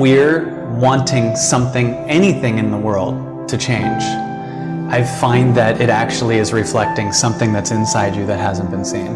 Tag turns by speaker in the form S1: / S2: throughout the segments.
S1: we're wanting something, anything in the world to change, I find that it actually is reflecting something that's inside you that hasn't been seen.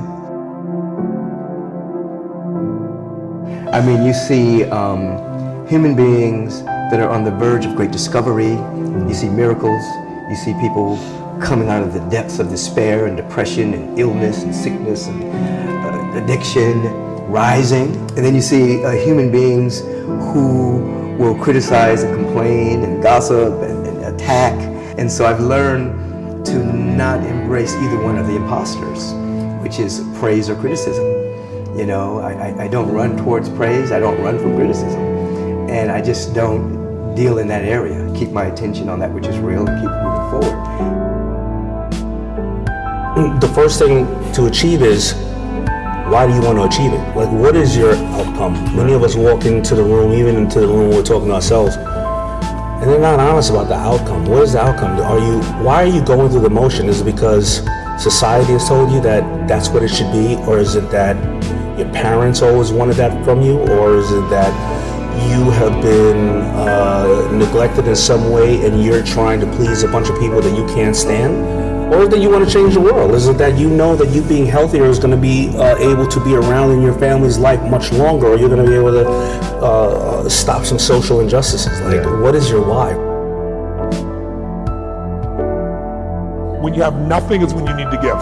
S2: I mean, you see um, human beings that are on the verge of great discovery. You see miracles. You see people coming out of the depths of despair and depression and illness and sickness and uh, addiction rising. And then you see uh, human beings who will criticize and complain and gossip and, and attack. And so I've learned to not embrace either one of the imposters, which is praise or criticism. You know, I, I don't run towards praise, I don't run from criticism. And I just don't deal in that area. Keep my attention on that which is real and keep moving forward
S3: the first thing to achieve is why do you want to achieve it? Like, what is your outcome? Many of us walk into the room, even into the room we're talking to ourselves, and they're not honest about the outcome. What is the outcome? Are you? Why are you going through the motion? Is it because society has told you that that's what it should be, or is it that your parents always wanted that from you, or is it that you have been uh, neglected in some way and you're trying to please a bunch of people that you can't stand? Or that you want to change the world? Is it that you know that you being healthier is going to be uh, able to be around in your family's life much longer, or you're going to be able to uh, stop some social injustices? Like, yeah. what is your why?
S4: When you have nothing is when you need to give.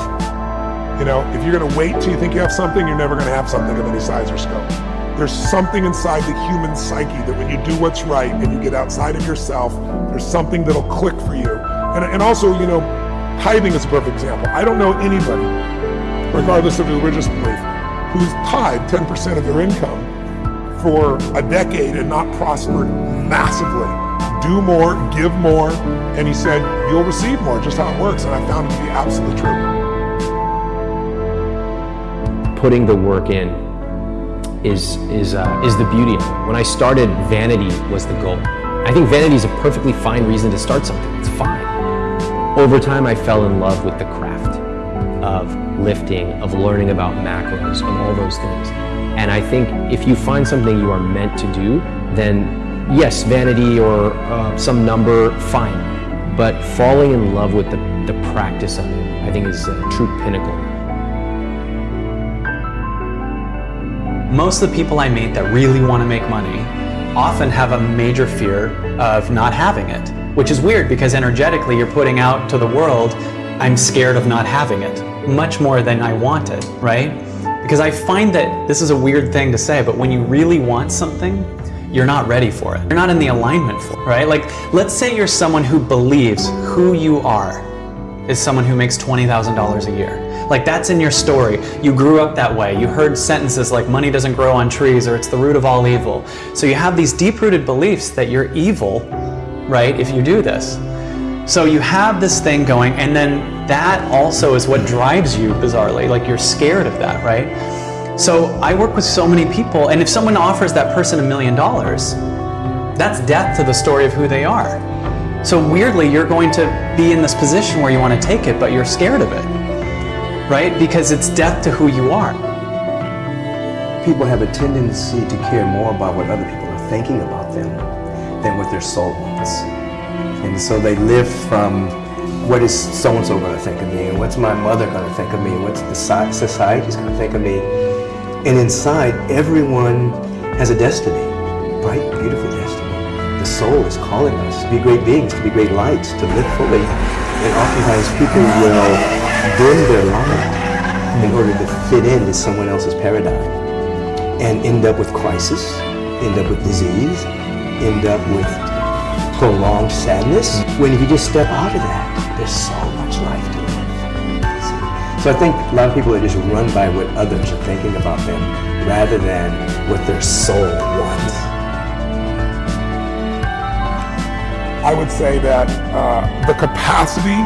S4: You know, if you're going to wait till you think you have something, you're never going to have something of any size or scope. There's something inside the human psyche that when you do what's right and you get outside of yourself, there's something that'll click for you. And, and also, you know, Tithing is a perfect example. I don't know anybody, regardless of religious belief, who's tithed 10% of their income for a decade and not prospered massively. Do more, give more, and he said, you'll receive more, just how it works, and I found it to be absolutely true.
S5: Putting the work in is, is, uh, is the beauty of it. When I started, vanity was the goal. I think vanity is a perfectly fine reason to start something. It's fine. Over time, I fell in love with the craft of lifting, of learning about macros, of all those things. And I think if you find something you are meant to do, then yes, vanity or uh, some number, fine. But falling in love with the, the practice of it, I think is a true pinnacle.
S1: Most of the people I meet that really want to make money often have a major fear of not having it which is weird because energetically you're putting out to the world, I'm scared of not having it, much more than I want it, right? Because I find that this is a weird thing to say, but when you really want something, you're not ready for it. You're not in the alignment for it, right? Like, let's say you're someone who believes who you are is someone who makes $20,000 a year. Like that's in your story. You grew up that way. You heard sentences like money doesn't grow on trees or it's the root of all evil. So you have these deep-rooted beliefs that you're evil right, if you do this. So you have this thing going, and then that also is what drives you, bizarrely. Like you're scared of that, right? So I work with so many people, and if someone offers that person a million dollars, that's death to the story of who they are. So weirdly, you're going to be in this position where you want to take it, but you're scared of it, right? Because it's death to who you are.
S2: People have a tendency to care more about what other people are thinking about them than what their soul wants. And so they live from what is so-and-so going to think of me, and what's my mother going to think of me, and what's the society going to think of me. And inside, everyone has a destiny, bright, beautiful destiny. The soul is calling us to be great beings, to be great lights, to live fully. And oftentimes people will dim their light in order to fit into someone else's paradigm and end up with crisis, end up with disease, end up with prolonged sadness. When you just step out of that, there's so much life to live. So I think a lot of people are just run by what others are thinking about them rather than what their soul wants.
S4: I would say that uh, the capacity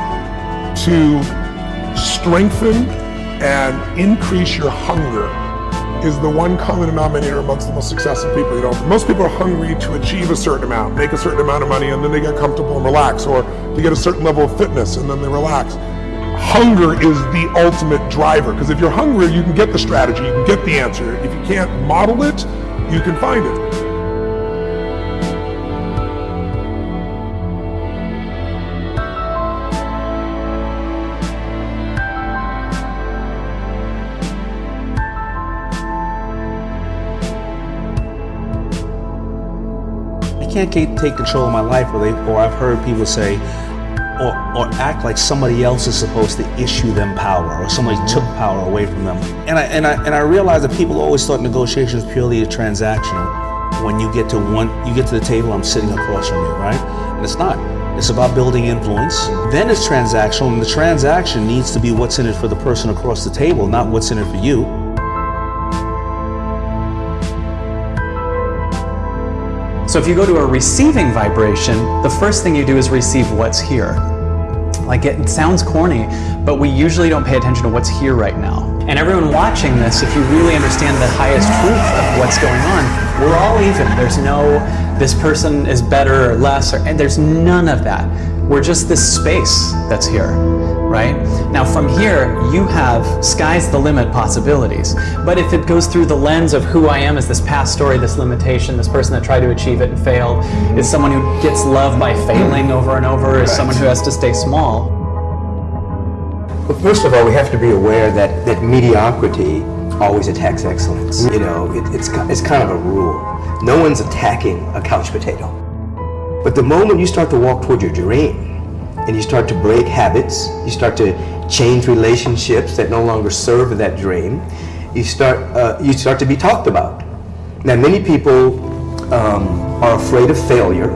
S4: to strengthen and increase your hunger is the one common denominator amongst the most successful people. You know, most people are hungry to achieve a certain amount, make a certain amount of money, and then they get comfortable and relax, or to get a certain level of fitness, and then they relax. Hunger is the ultimate driver, because if you're hungry, you can get the strategy, you can get the answer. If you can't model it, you can find it.
S3: Can't take control of my life, or they, or I've heard people say, or, or act like somebody else is supposed to issue them power, or somebody mm-hmm. took power away from them. And I and I and I realize that people always thought negotiations purely transactional. When you get to one, you get to the table, I'm sitting across from you, right? And it's not. It's about building influence. Then it's transactional, and the transaction needs to be what's in it for the person across the table, not what's in it for you.
S1: So if you go to a receiving vibration, the first thing you do is receive what's here. Like it sounds corny, but we usually don't pay attention to what's here right now. And everyone watching this, if you really understand the highest truth of what's going on, we're all even. There's no this person is better or less, or, and there's none of that. We're just this space that's here, right? Now from here, you have sky's the limit possibilities. But if it goes through the lens of who I am as this past story, this limitation, this person that tried to achieve it and failed, is someone who gets love by failing over and over, is someone who has to stay small.
S2: Well, first of all, we have to be aware that, that mediocrity always attacks excellence. You know, it, it's, it's kind of a rule. No one's attacking a couch potato. But the moment you start to walk toward your dream and you start to break habits, you start to change relationships that no longer serve that dream, you start, uh, you start to be talked about. Now, many people um, are afraid of failure,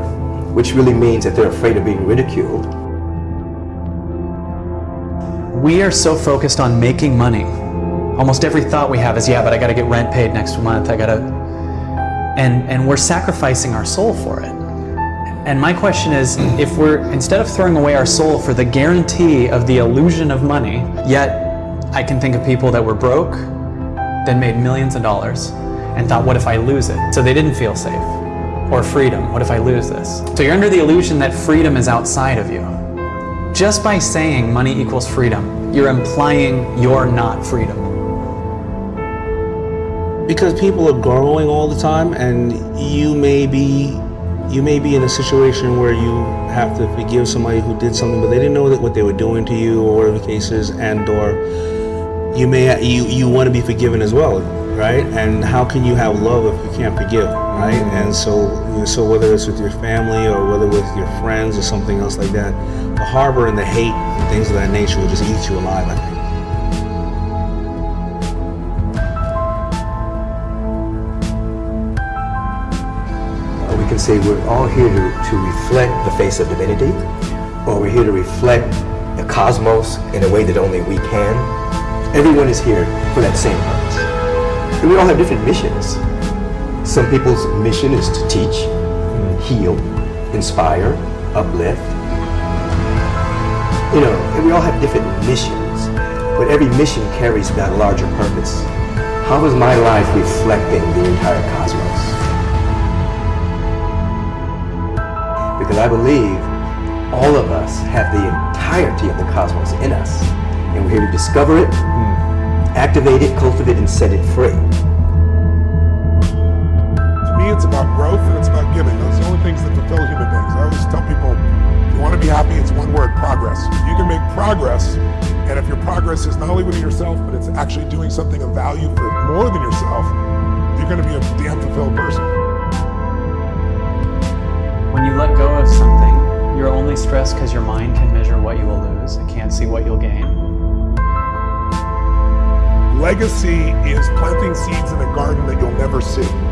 S2: which really means that they're afraid of being ridiculed.
S1: We are so focused on making money. Almost every thought we have is, yeah, but I got to get rent paid next month. I got to, and and we're sacrificing our soul for it. And my question is, if we're instead of throwing away our soul for the guarantee of the illusion of money, yet I can think of people that were broke, then made millions of dollars, and thought, what if I lose it? So they didn't feel safe. Or freedom, what if I lose this? So you're under the illusion that freedom is outside of you. Just by saying money equals freedom, you're implying you're not freedom.
S3: because people are growing all the time and you may be you may be in a situation where you have to forgive somebody who did something but they didn't know that what they were doing to you or whatever the case is and or you may you you want to be forgiven as well right? And how can you have love if you can't forgive right? And so so whether it's with your family or whether with your friends or something else like that the harbor and the hate and things of that nature will just eat you alive
S2: can say we're all here to, to reflect the face of divinity, or we're here to reflect the cosmos in a way that only we can. Everyone is here for that same purpose. And we all have different missions. Some people's mission is to teach, heal, inspire, uplift. You know, and we all have different missions, but every mission carries that larger purpose. How is my life reflecting the entire cosmos? Because I believe all of us have the entirety of the cosmos in us, and we're here to discover it, activate it, cultivate, it, and set it free.
S4: To me, it's about growth and it's about giving. Those are the only things that fulfill human beings. I always tell people, if you want to be happy, it's one word, progress. You can make progress, and if your progress is not only within yourself, but it's actually doing something of value for more than yourself, you're going to be a damn fulfilled person.
S1: When you let go of something, you're only stressed because your mind can measure what you will lose. It can't see what you'll gain.
S4: Legacy is planting seeds in a garden that you'll never see.